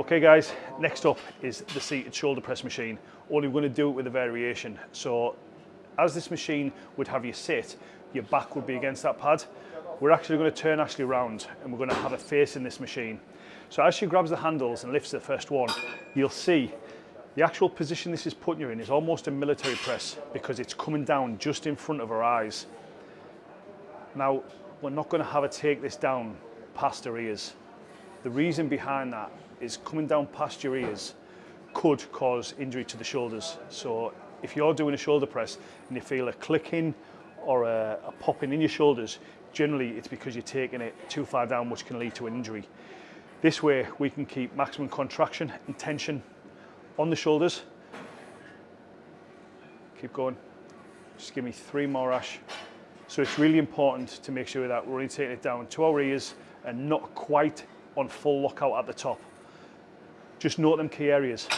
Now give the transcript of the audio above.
Okay guys, next up is the seated shoulder press machine. Only we're going to do it with a variation. So as this machine would have you sit, your back would be against that pad. We're actually going to turn Ashley around and we're going to have a face in this machine. So as she grabs the handles and lifts the first one, you'll see the actual position this is putting you in is almost a military press because it's coming down just in front of her eyes. Now, we're not going to have her take this down past her ears. The reason behind that is coming down past your ears could cause injury to the shoulders. So if you're doing a shoulder press and you feel a clicking or a, a popping in your shoulders, generally it's because you're taking it too far down, which can lead to an injury. This way we can keep maximum contraction and tension on the shoulders. Keep going. Just give me three more, Ash. So it's really important to make sure that we're only taking it down to our ears and not quite on full lockout at the top. Just note them key areas.